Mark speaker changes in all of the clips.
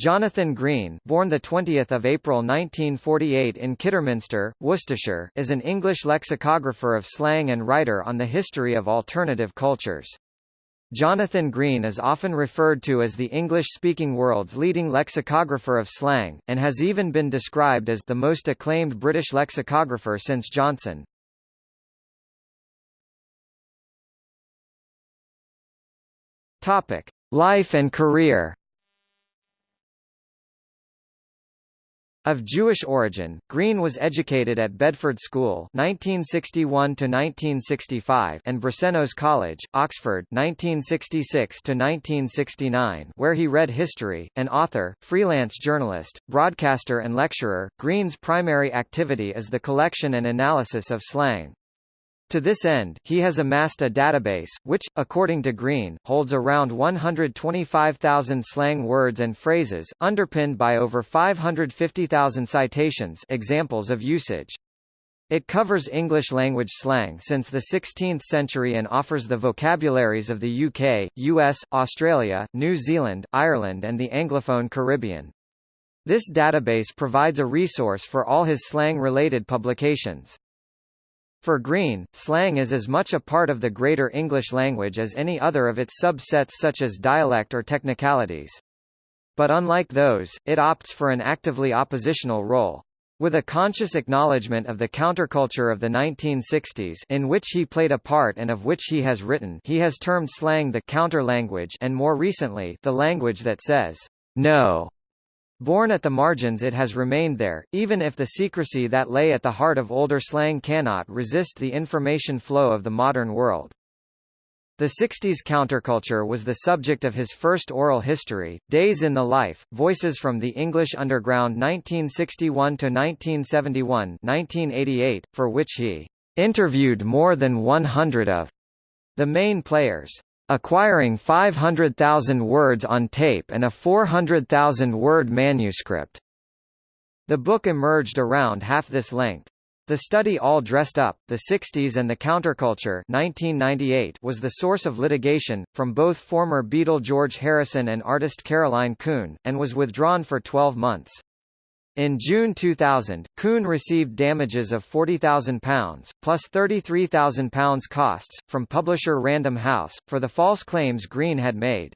Speaker 1: Jonathan Green, born the 20th of April 1948 in Kidderminster, Worcestershire, is an English lexicographer of slang and writer on the history of alternative cultures. Jonathan Green is often referred to as the English-speaking world's leading lexicographer of slang, and has even been described as the most acclaimed British lexicographer since Johnson. Topic: Life and career. Of Jewish origin, Green was educated at Bedford School (1961–1965) and Brasenose College, Oxford (1966–1969), where he read history. An author, freelance journalist, broadcaster, and lecturer, Green's primary activity is the collection and analysis of slang. To this end, he has amassed a database, which, according to Green, holds around 125,000 slang words and phrases, underpinned by over 550,000 citations examples of usage. It covers English-language slang since the 16th century and offers the vocabularies of the UK, US, Australia, New Zealand, Ireland and the Anglophone Caribbean. This database provides a resource for all his slang-related publications. For Green, slang is as much a part of the greater English language as any other of its subsets such as dialect or technicalities. But unlike those, it opts for an actively oppositional role. With a conscious acknowledgement of the counterculture of the 1960s in which he played a part and of which he has written he has termed slang the counter-language and more recently the language that says, no. Born at the margins it has remained there, even if the secrecy that lay at the heart of older slang cannot resist the information flow of the modern world. The 60s counterculture was the subject of his first oral history, Days in the Life, Voices from the English Underground 1961–1971 1988, for which he interviewed more than 100 of the main players acquiring 500,000 words on tape and a 400,000-word manuscript. The book emerged around half this length. The study All Dressed Up, The 60s and the Counterculture 1998 was the source of litigation, from both former Beatle George Harrison and artist Caroline Coon, and was withdrawn for 12 months. In June 2000, Coon received damages of £40,000, plus £33,000 costs, from publisher Random House, for the false claims Green had made.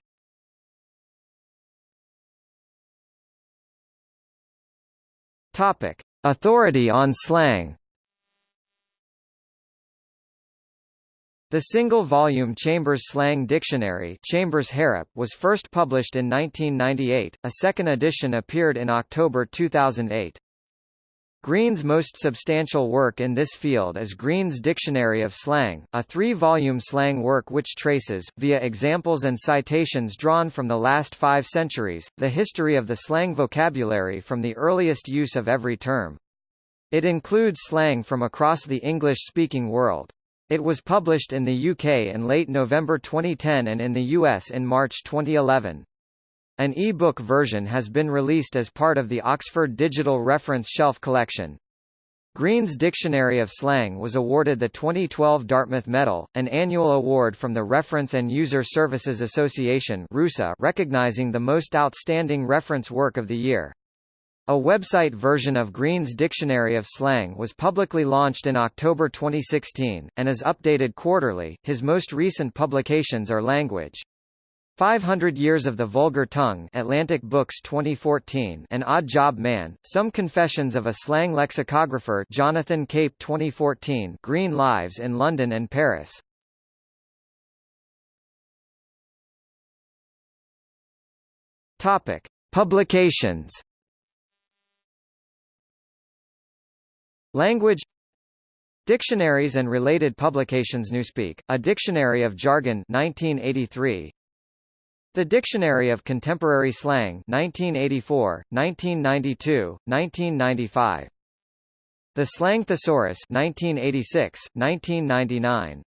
Speaker 1: Topic. Authority on slang The single-volume Chambers Slang Dictionary Chambers was first published in 1998, a second edition appeared in October 2008. Green's most substantial work in this field is Green's Dictionary of Slang, a three-volume slang work which traces, via examples and citations drawn from the last five centuries, the history of the slang vocabulary from the earliest use of every term. It includes slang from across the English-speaking world. It was published in the UK in late November 2010 and in the US in March 2011. An e-book version has been released as part of the Oxford Digital Reference Shelf Collection. Green's Dictionary of Slang was awarded the 2012 Dartmouth Medal, an annual award from the Reference and User Services Association recognizing the most outstanding reference work of the year. A website version of Green's Dictionary of Slang was publicly launched in October 2016, and is updated quarterly. His most recent publications are Language. 500 Years of the Vulgar Tongue Atlantic Books 2014 and Odd Job Man, Some Confessions of a Slang Lexicographer Jonathan Cape 2014 Green Lives in London and Paris. Topic. Publications Language Dictionaries and related publications. Newspeak, A Dictionary of Jargon 1983 The Dictionary of Contemporary Slang 1984, 1992, 1995 The Slang Thesaurus 1986, 1999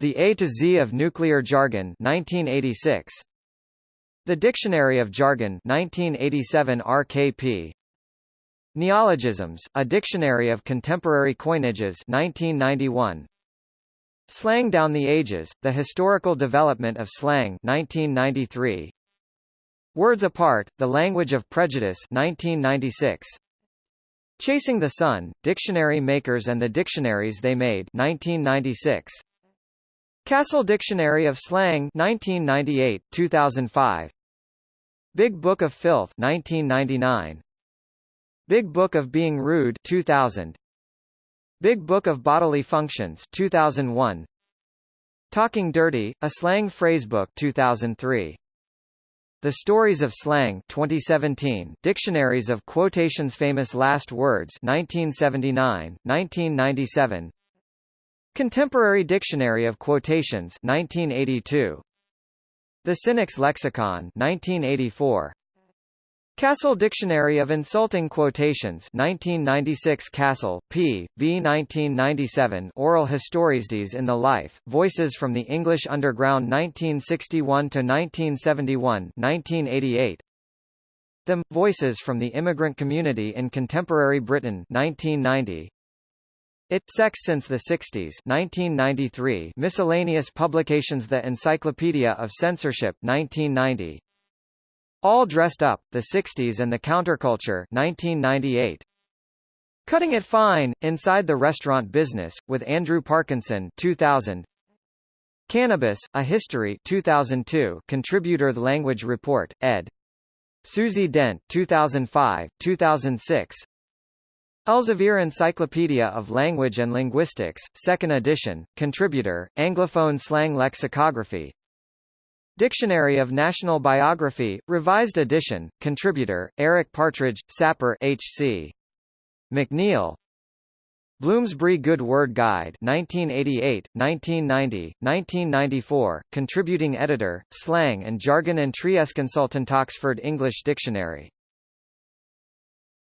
Speaker 1: The A to Z of Nuclear Jargon 1986 The Dictionary of Jargon 1987 RKP Neologisms, A Dictionary of Contemporary Coinages 1991. Slang Down the Ages, The Historical Development of Slang 1993. Words Apart, The Language of Prejudice 1996. Chasing the Sun, Dictionary Makers and the Dictionaries They Made 1996. Cassell Dictionary of Slang 1998, 2005. Big Book of Filth 1999. Big Book of Being Rude 2000. Big Book of Bodily Functions 2001. Talking Dirty, a slang phrasebook 2003. The Stories of Slang 2017 Dictionaries of Quotations Famous Last Words 1979, 1997 Contemporary Dictionary of Quotations 1982 The Cynic's Lexicon 1984 Cassell Dictionary of Insulting Quotations 1996 Cassell, P. B. 1997 Oral Histories in the Life, Voices from the English Underground 1961–1971 1988 Them, Voices from the Immigrant Community in Contemporary Britain 1990 it Sex Since the 60s 1993 Miscellaneous Publications The Encyclopedia of Censorship 1990 All Dressed Up, The 60s and the Counterculture 1998 Cutting It Fine, Inside the Restaurant Business, with Andrew Parkinson 2000 Cannabis, A History 2002 Contributor The Language Report, ed. Susie Dent 2005, 2006 Elsevier Encyclopedia of Language and Linguistics, 2nd edition, contributor, Anglophone Slang Lexicography Dictionary of National Biography, revised edition, contributor, Eric Partridge, Sapper H.C. McNeile Bloomsbury Good Word Guide 1988, 1990, 1994, contributing editor, Slang and Jargon and Trieste Consultant Oxford English Dictionary